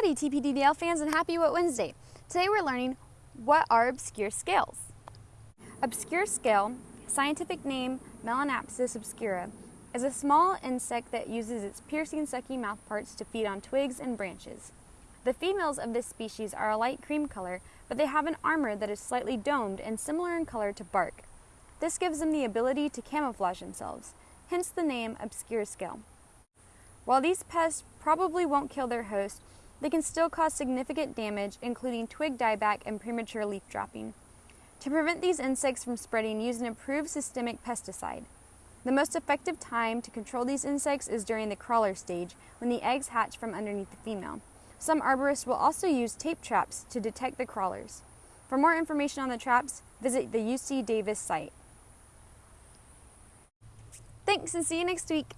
Howdy TPDDL fans and happy What Wednesday. Today we're learning what are obscure scales. Obscure scale, scientific name Melanaspis obscura, is a small insect that uses its piercing sucking mouthparts to feed on twigs and branches. The females of this species are a light cream color, but they have an armor that is slightly domed and similar in color to bark. This gives them the ability to camouflage themselves, hence the name obscure scale. While these pests probably won't kill their host, they can still cause significant damage, including twig dieback and premature leaf dropping. To prevent these insects from spreading, use an approved systemic pesticide. The most effective time to control these insects is during the crawler stage, when the eggs hatch from underneath the female. Some arborists will also use tape traps to detect the crawlers. For more information on the traps, visit the UC Davis site. Thanks and see you next week.